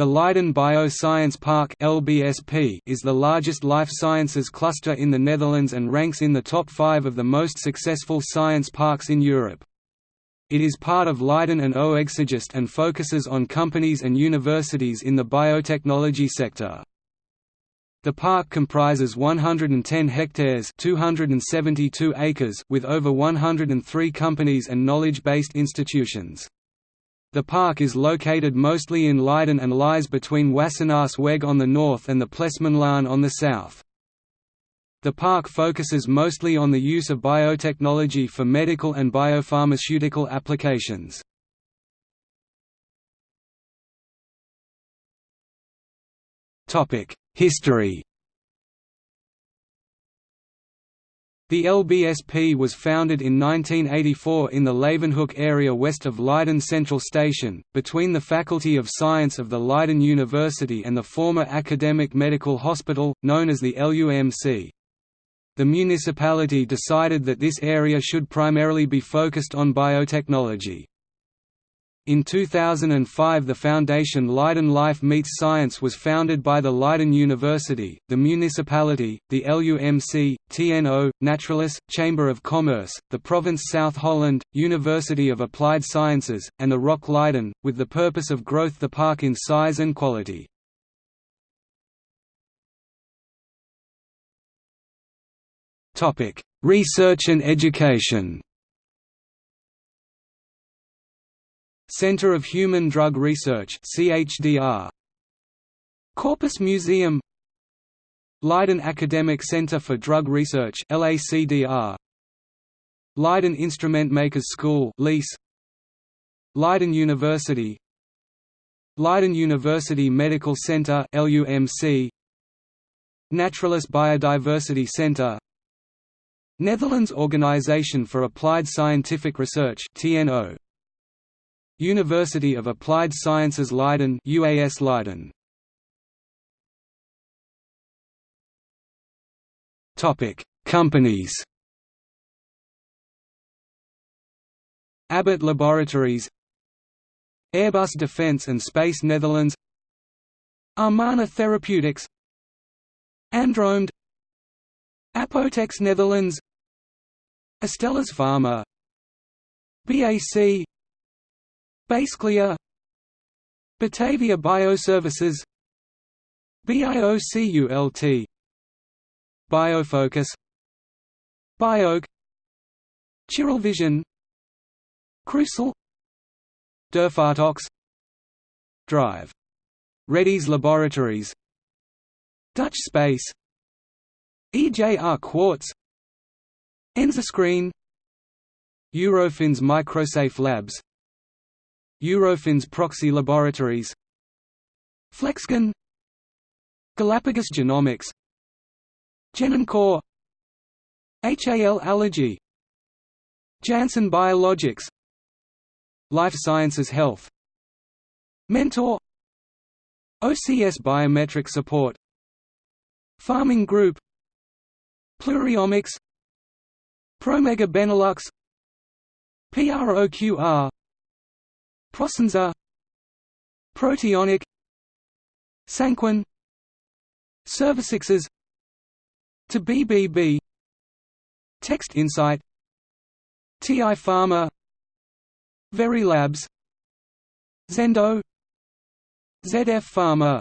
The Leiden Bioscience Park is the largest life sciences cluster in the Netherlands and ranks in the top 5 of the most successful science parks in Europe. It is part of Leiden and Oegstgeest and focuses on companies and universities in the biotechnology sector. The park comprises 110 hectares 272 acres with over 103 companies and knowledge-based institutions. The park is located mostly in Leiden and lies between Wassenaars on the north and the Plesmanlaan on the south. The park focuses mostly on the use of biotechnology for medical and biopharmaceutical applications. History The LBSP was founded in 1984 in the Leeuwenhoek area west of Leiden Central Station, between the Faculty of Science of the Leiden University and the former Academic Medical Hospital, known as the LUMC. The municipality decided that this area should primarily be focused on biotechnology. In 2005 the foundation Leiden Life Meets Science was founded by the Leiden University, the municipality, the LUMC, TNO, Naturalis, Chamber of Commerce, the province South Holland, University of Applied Sciences, and the ROC Leiden, with the purpose of growth the park in size and quality. Research and education Center of Human Drug Research CHDR Corpus Museum. Leiden Academic Center for Drug Research LACDR Leiden Instrument Makers School LIS Leiden University. Leiden University Medical Center LUMC Naturalis Biodiversity Center. Netherlands Organization for Applied Scientific Research TNO University of Applied Sciences Leiden UAS Leiden. Topic Companies. Abbott Laboratories. Airbus Defence and Space Netherlands. Amarna Therapeutics. Andromed. Apotex Netherlands. Astellas Pharma. BAC BaseClear Batavia Bioservices BIOCULT Biofocus Bioke Chiralvision Crucell Durfartox Drive. Reddy's Laboratories Dutch Space EJR Quartz Enzascreen Eurofins Microsafe Labs Eurofins Proxy Laboratories. Flexgen. Galapagos Genomics. Genoncore HAL Allergy. Janssen Biologics. Life Sciences Health. Mentor. OCS Biometric Support. Pharming Group. Pluriomics. Promega Benelux. PROQR Prosensa. Proteonic. Sanquin Servicixes to BBB Text Insight. TI Pharma. Very Labs Xendo ZF Pharma